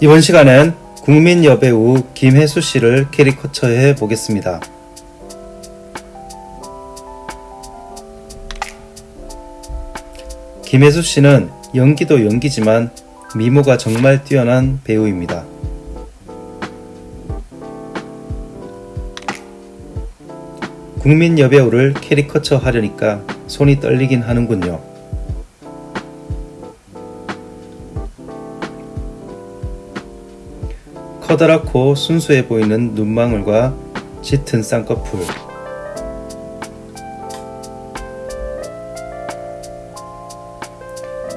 이번 시간엔 국민 여배우 김혜수 씨를 캐리커처해 보겠습니다. 김혜수 씨는 연기도 연기지만 미모가 정말 뛰어난 배우입니다. 국민 여배우를 캐리커처 하려니까 손이 떨리긴 하는군요. 커다랗고 순수해 보이는 눈망울과 짙은 쌍꺼풀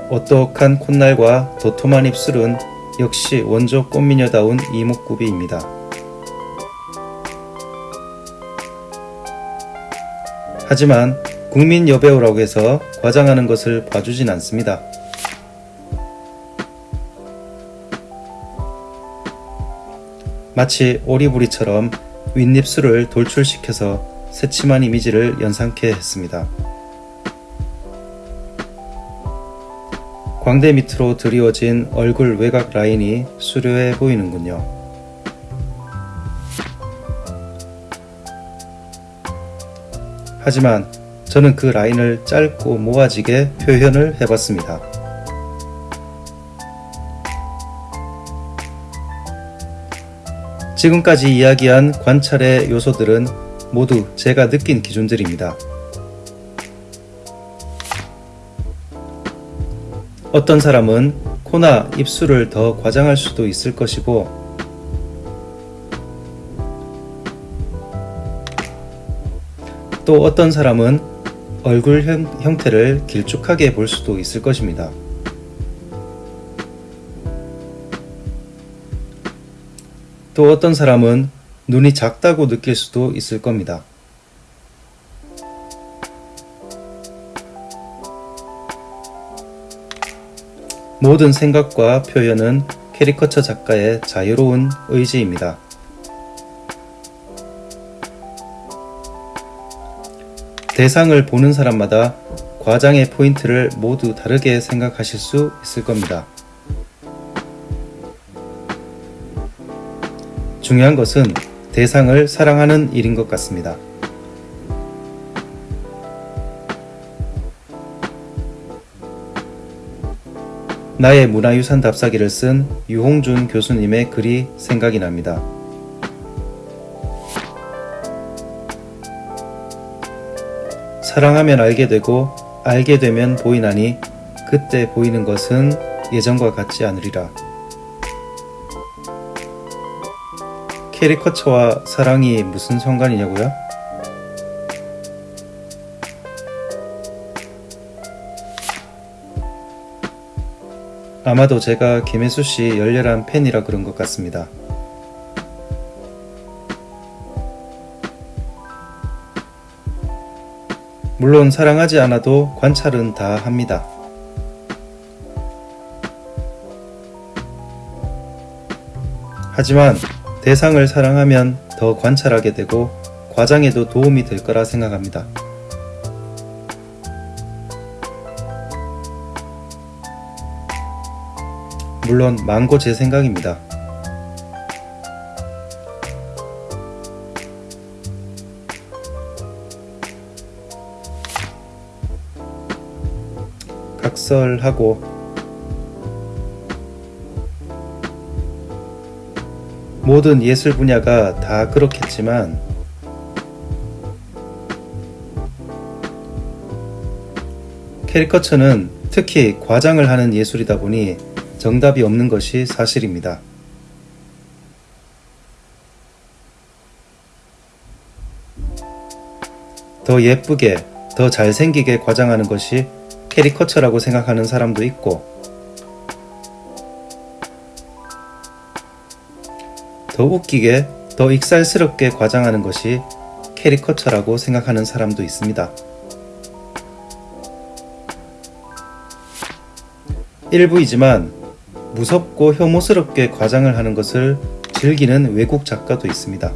오똑한 콧날과 도톰한 입술은 역시 원조 꽃미녀다운 이목구비입니다. 하지만 국민 여배우라고 해서 과장하는 것을 봐주진 않습니다. 마치 오리부리처럼 윗입술을 돌출시켜서 새침한 이미지를 연상케 했습니다. 광대 밑으로 드리워진 얼굴 외곽 라인이 수려해 보이는군요. 하지만 저는 그 라인을 짧고 모아지게 표현을 해봤습니다. 지금까지 이야기한 관찰의 요소들은 모두 제가 느낀 기준들입니다. 어떤 사람은 코나 입술을 더 과장할 수도 있을 것이고 또 어떤 사람은 얼굴 형, 형태를 길쭉하게 볼 수도 있을 것입니다. 또 어떤 사람은 눈이 작다고 느낄 수도 있을 겁니다. 모든 생각과 표현은 캐리커처 작가의 자유로운 의지입니다. 대상을 보는 사람마다 과장의 포인트를 모두 다르게 생각하실 수 있을 겁니다. 중요한 것은 대상을 사랑하는 일인 것 같습니다. 나의 문화유산 답사기를 쓴 유홍준 교수님의 글이 생각이 납니다. 사랑하면 알게 되고 알게 되면 보이나니 그때 보이는 것은 예전과 같지 않으리라. 캐리커처와 사랑이 무슨 상관이냐고요? 아마도 제가 김혜수 씨 열렬한 팬이라 그런 것 같습니다. 물론 사랑하지 않아도 관찰은 다 합니다. 하지만 대상을 사랑하면 더 관찰하게 되고 과장에도 도움이 될 거라 생각합니다. 물론 망고 제 생각입니다. 각설하고 모든 예술 분야가 다 그렇겠지만 캐리커처는 특히 과장을 하는 예술이다 보니 정답이 없는 것이 사실입니다. 더 예쁘게, 더 잘생기게 과장하는 것이 캐리커처라고 생각하는 사람도 있고 더 웃기게, 더 익살스럽게 과장하는 것이 캐리커처라고 생각하는 사람도 있습니다. 일부이지만 무섭고 혐오스럽게 과장을 하는 것을 즐기는 외국 작가도 있습니다.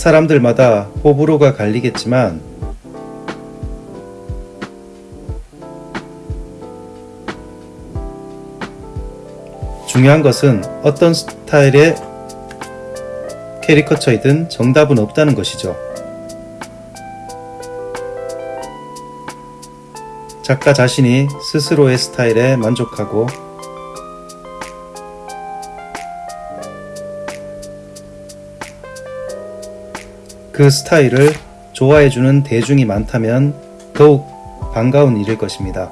사람들마다 호불호가 갈리겠지만 중요한 것은 어떤 스타일의 캐리커처이든 정답은 없다는 것이죠. 작가 자신이 스스로의 스타일에 만족하고 그 스타일을 좋아해주는 대중이 많다면 더욱 반가운 일일 것입니다.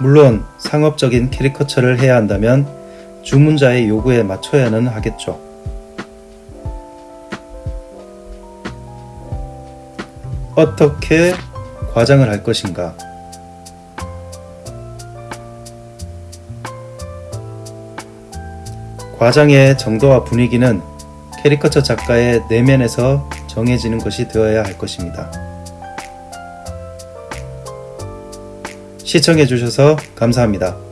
물론 상업적인 캐리커처를 해야 한다면 주문자의 요구에 맞춰야는 하겠죠. 어떻게 과장을 할 것인가? 과장의 정도와 분위기는 캐리커처 작가의 내면에서 정해지는 것이 되어야 할 것입니다. 시청해주셔서 감사합니다.